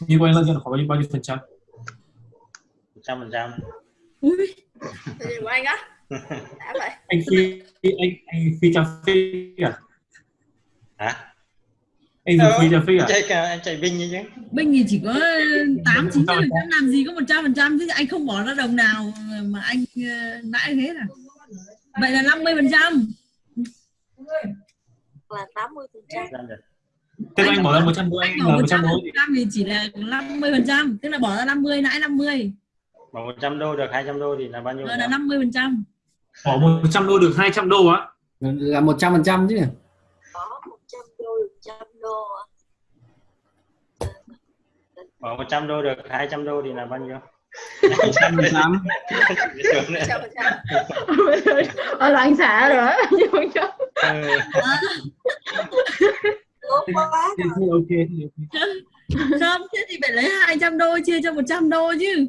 như của anh lợi nhuận khoảng bao nhiêu bao nhiêu phần trăm? Một trăm phần trăm. Ui. Của anh á? Đã vậy. Anh phi anh anh phi cà phê à? Hả? Anh dùng Ờ, phi cà phê à? Chạy cả anh chạy binh như chứ. Binh thì chỉ có 8 9 phần trăm làm gì có 100 phần trăm chứ. Anh không bỏ ra đồng nào mà anh ờ, lãi thế à vậy là 50 phần trăm. Là 80 phần trăm Tức là anh bỏ ra 100 đô anh anh bỏ là 100 100 đô thì chỉ là 50 phần trăm. Tức là bỏ ra 50 lãi 50 mà 100 đô được 200 đô thì là bao nhiêu Rồi là 50 phần trăm. Bỏ 100 đô được 200 đô á? Là 100 phần trăm chứ có 100 đô được 100 đô bỏ 100 đô được 200 đô thì là bao nhiêu? 100 phần trăm. Sướng đấy. 100 phần trăm. Ở là anh xã rồi á nhưng mà cho Ừ. tốt quá thì thì ok. Ok không thế thì phải lấy 200 đô chia cho 100 đô chứ